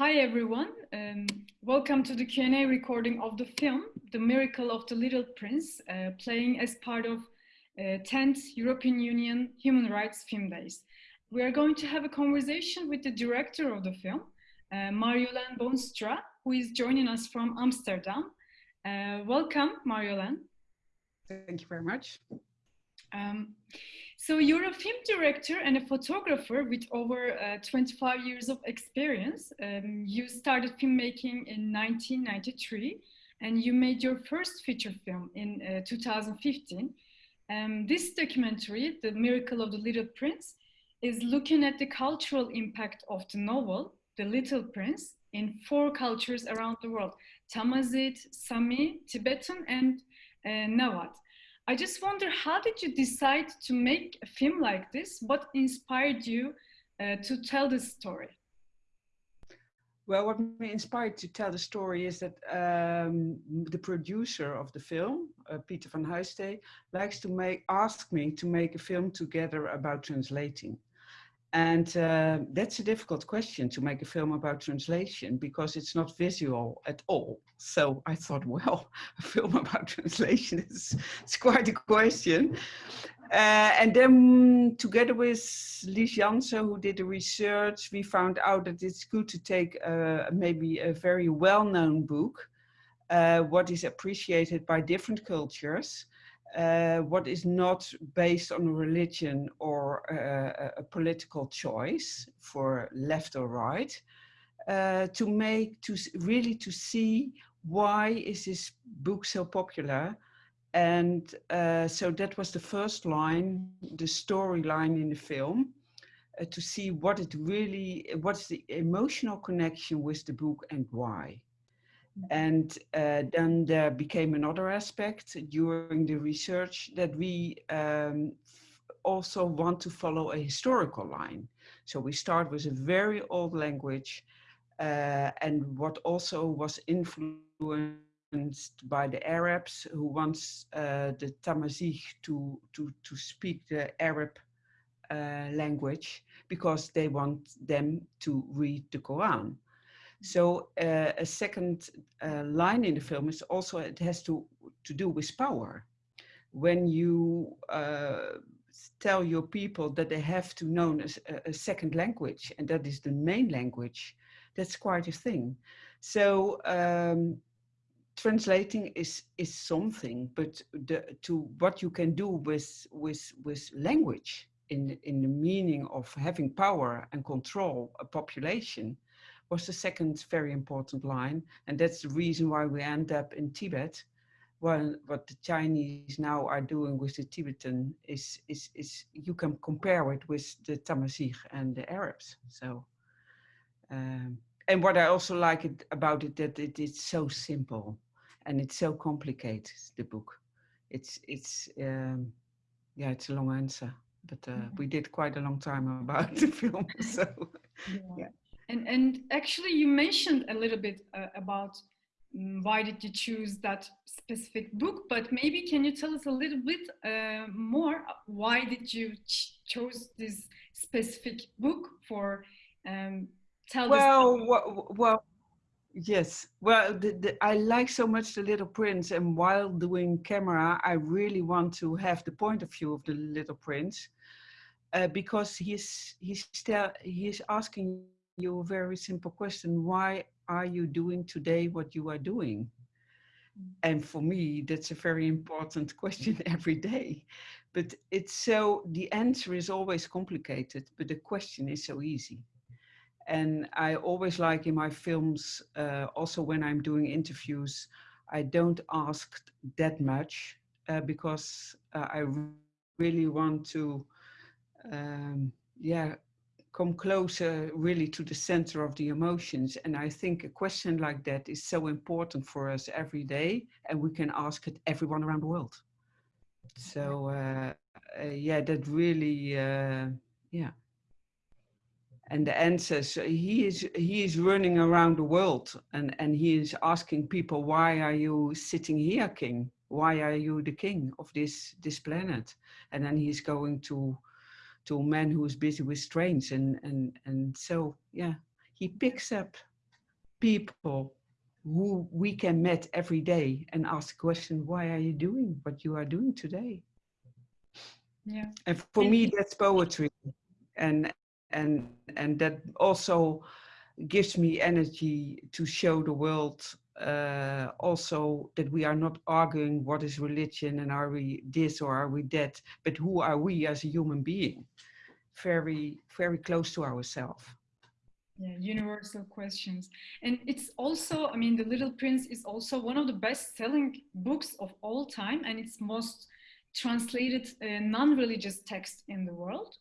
Hi everyone, um, welcome to the Q&A recording of the film, The Miracle of the Little Prince, uh, playing as part of uh, 10th European Union Human Rights Film Days. We are going to have a conversation with the director of the film, uh, Marjoleine who is joining us from Amsterdam. Uh, welcome, Marjoleine. Thank you very much. Um, so you're a film director and a photographer with over uh, 25 years of experience. Um, you started filmmaking in 1993 and you made your first feature film in uh, 2015. Um, this documentary, The Miracle of the Little Prince, is looking at the cultural impact of the novel, The Little Prince, in four cultures around the world, Tamazight, Sami, Tibetan, and uh, Nawat. I just wonder, how did you decide to make a film like this? What inspired you uh, to tell this story? Well, what me inspired to tell the story is that um, the producer of the film, uh, Peter van Huystee, likes to make ask me to make a film together about translating. And uh, that's a difficult question to make a film about translation because it's not visual at all. So I thought, well, a film about translation is it's quite a question. Uh, and then together with Lies Jansen, who did the research, we found out that it's good to take uh, maybe a very well-known book, uh, what is appreciated by different cultures, uh, what is not based on religion or uh, a political choice for left or right, uh, to make, to really to see why is this book so popular and uh, so that was the first line, the storyline in the film, uh, to see what it really, what's the emotional connection with the book and why. And uh, then there became another aspect during the research that we um, also want to follow a historical line. So we start with a very old language uh, and what also was influenced by the Arabs who wants uh, the Tamazight to, to, to speak the Arab uh, language because they want them to read the Quran. So uh, a second uh, line in the film is also, it has to, to do with power. When you uh, tell your people that they have to know a, a, second language and that is the main language, that's quite a thing. So um, translating is is something, but the, to what you can do with with with language in in the meaning of having power and control a population, was the second very important line. And that's the reason why we end up in Tibet. Well, what the Chinese now are doing with the Tibetan is, is, is you can compare it with the Tamazight and the Arabs. So, um, and what I also like it, about it, that it, it's so simple and it's so complicated, the book. It's, it's um, yeah, it's a long answer, but uh, mm -hmm. we did quite a long time about the film, so yeah. yeah. And, and actually you mentioned a little bit uh, about um, why did you choose that specific book, but maybe can you tell us a little bit uh, more? Why did you ch chose this specific book for um, tell well, well, well, yes. Well, the, the, I like so much The Little Prince and while doing camera, I really want to have the point of view of the Little Prince uh, because he's, he's, still, he's asking you a very simple question. Why are you doing today what you are doing? Mm. And for me, that's a very important question every day. But it's so, the answer is always complicated, but the question is so easy. And I always like in my films, uh, also when I'm doing interviews, I don't ask that much uh, because uh, I really want to, um, yeah, come closer really to the center of the emotions. And I think a question like that is so important for us every day and we can ask it everyone around the world. So uh, uh, yeah, that really, uh, yeah. And the answers, he is, he is running around the world and, and he is asking people, why are you sitting here, king? Why are you the king of this, this planet? And then he's going to to a man who is busy with trains and and and so yeah he picks up people who we can meet every day and ask the question, why are you doing what you are doing today? Yeah. And for me, that's poetry. And, and, and that also gives me energy to show the world uh, also that we are not arguing what is religion and are we this or are we that, but who are we as a human being? Very, very close to ourselves. Yeah, universal questions. And it's also, I mean, The Little Prince is also one of the best selling books of all time and it's most translated uh, non-religious text in the world.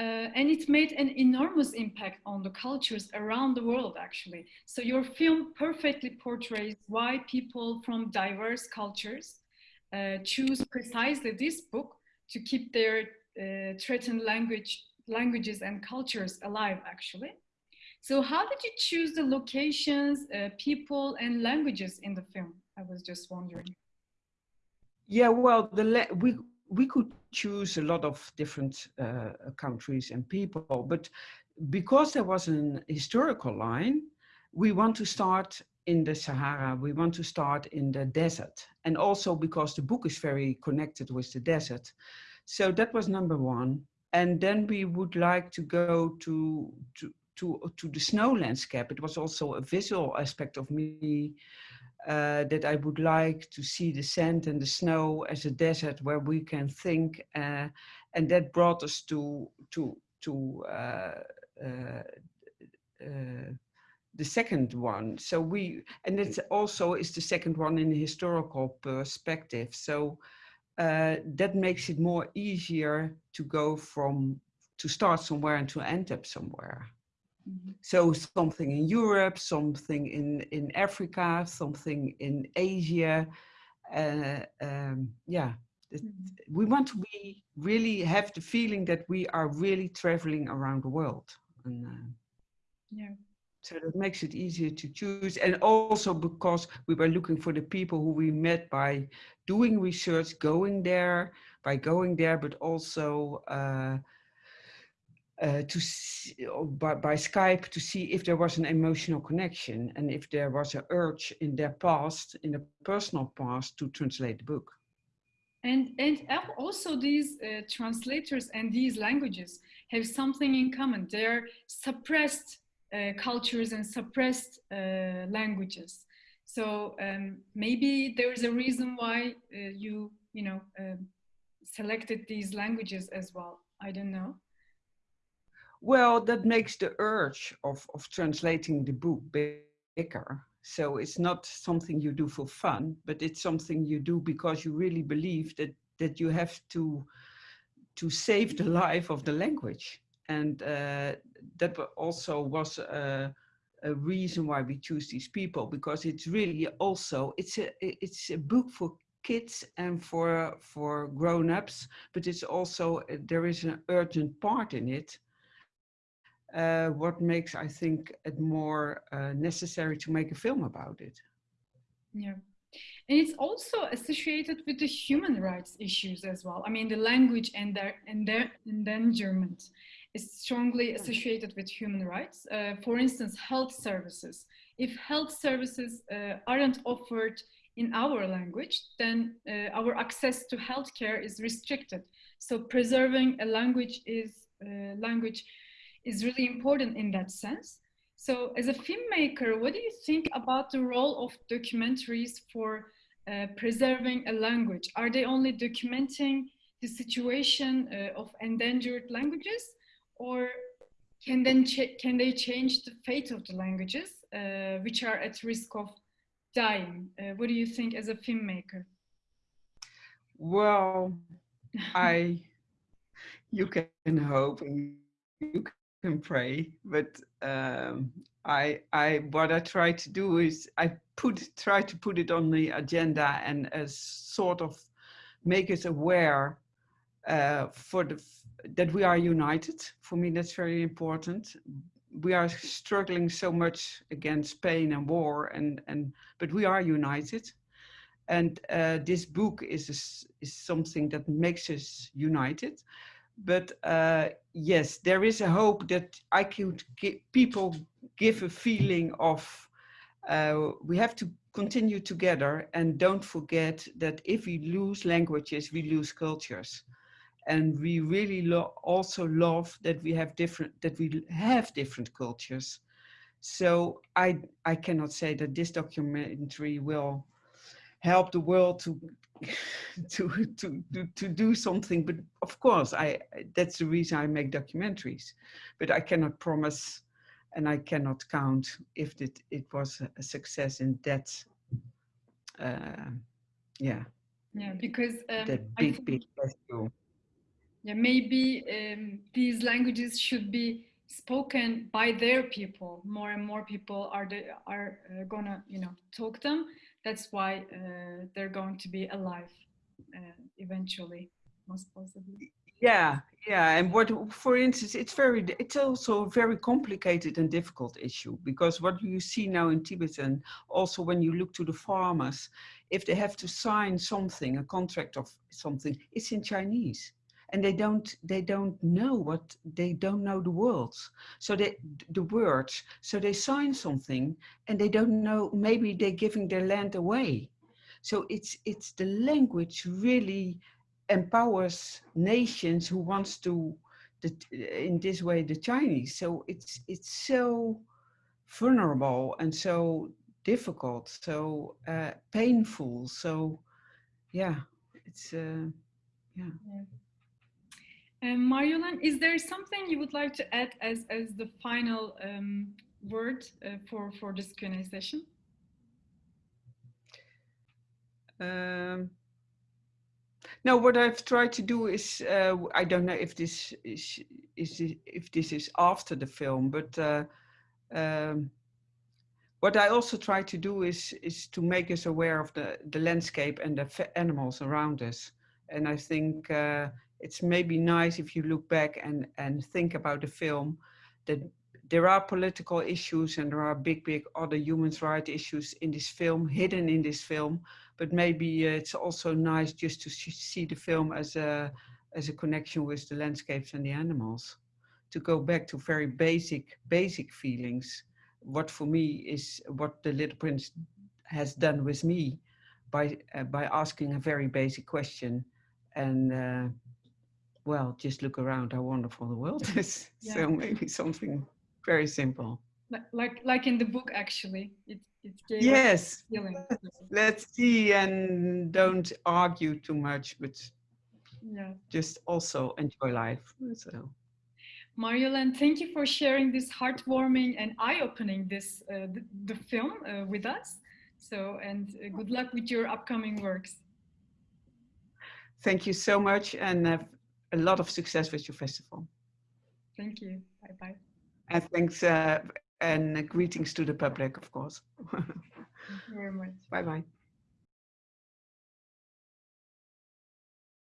Uh, and it made an enormous impact on the cultures around the world, actually. So your film perfectly portrays why people from diverse cultures uh, choose precisely this book to keep their uh, threatened language, languages and cultures alive, actually. So how did you choose the locations, uh, people and languages in the film? I was just wondering. Yeah, well, the we we could choose a lot of different uh, countries and people, but because there was an historical line, we want to start in the Sahara, we want to start in the desert. And also because the book is very connected with the desert. So that was number one. And then we would like to go to, to, to, to the snow landscape. It was also a visual aspect of me uh, that I would like to see the sand and the snow as a desert where we can think, uh, and that brought us to to to uh, uh, uh the second one. So we, and it also is the second one in a historical perspective. So uh, that makes it more easier to go from to start somewhere and to end up somewhere. Mm-hmm. So something in Europe, something in, in Africa, something in Asia. Uh, um, yeah, mm-hmm. we want to be really have the feeling that we are really traveling around the world. And, uh, yeah. So that makes it easier to choose. And also because we were looking for the people who we met by doing research, going there, by going there, but also uh, uh, to see, by, by Skype to see if there was an emotional connection and if there was an urge in their past, in a personal past, to translate the book. And, and also these uh, translators and these languages have something in common. They're suppressed uh, cultures and suppressed uh, languages. So um, maybe there is a reason why uh, you, you know, um, selected these languages as well. I don't know. Well, that makes the urge of, of translating the book bigger. So it's not something you do for fun, but it's something you do because you really believe that, that you have to, to save the life of the language. And uh, that also was a, a reason why we choose these people, because it's really also, it's a, it's a book for kids and for, for grown-ups, but it's also, there is an urgent part in it uh, what makes, I think, it more uh, necessary to make a film about it. Yeah. And it's also associated with the human rights issues as well. I mean, the language and their, and their endangerment is strongly associated with human rights. Uh, for instance, health services. If health services uh, aren't offered in our language, then uh, our access to healthcare is restricted. So preserving a language is uh, language is really important in that sense. So as a filmmaker, what do you think about the role of documentaries for uh, preserving a language? Are they only documenting the situation uh, of endangered languages or can, then can they change the fate of the languages uh, which are at risk of dying? Uh, what do you think as a filmmaker? Well, I, you can hope you can pray, but um, I, I, what I try to do is I put, try to put it on the agenda and as sort of make us aware uh, for the, that we are united. For me, that's very important. We are struggling so much against pain and war, and, and but we are united. And uh, this book is, a, is something that makes us united but uh, yes, there is a hope that I could people give a feeling of uh, we have to continue together and don't forget that if we lose languages, we lose cultures. And we really lo also love that we have different, that we have different cultures. So I, I cannot say that this documentary will help the world to to, to, to, to do something. But of course, I that's the reason I make documentaries. But I cannot promise and I cannot count if it, it was a success in that, uh, yeah. Yeah, because um, that big, big rescue. Yeah, maybe um, these languages should be spoken by their people. More and more people are the, are uh, gonna, you know, talk them. That's why uh, they're going to be alive uh, eventually, most possibly. Yeah, yeah, and what, for instance, it's very, it's also a very complicated and difficult issue because what you see now in Tibetan, also when you look to the farmers, if they have to sign something, a contract of something, it's in Chinese and they don't they don't know what they don't know the words so they the words so they sign something and they don't know maybe they're giving their land away so it's it's the language really empowers nations who wants to the, in this way the Chinese so it's it's so vulnerable and so difficult so uh, painful so yeah it's uh, yeah. yeah. Um, is there something you would like to add as, as the final um, word uh, for, for this Q&A session? Um, no, what I've tried to do is, uh, I don't know if this is, is if this is after the film, but uh, um, what I also try to do is, is to make us aware of the, the landscape and the animals around us. And I think uh, it's maybe nice if you look back and, and think about the film that there are political issues and there are big, big other human rights issues in this film, hidden in this film. But maybe uh, it's also nice just to see the film as a, as a connection with the landscapes and the animals. To go back to very basic, basic feelings. What for me is what the Little Prince has done with me by, uh, by asking a very basic question and uh, well, just look around how wonderful the world is. Yeah. So maybe something very simple. Like like in the book, actually, it it gave yes. Let's see and don't argue too much, but yeah, just also enjoy life. So. Marjoleine, thank you for sharing this heartwarming and eye-opening this uh, the, the, film uh, with us. So, and uh, good luck with your upcoming works. Thank you so much, and uh, a lot of success with your festival. Thank you. Bye bye. And thanks uh, and greetings to the public, of course. Thank you very much. Bye bye.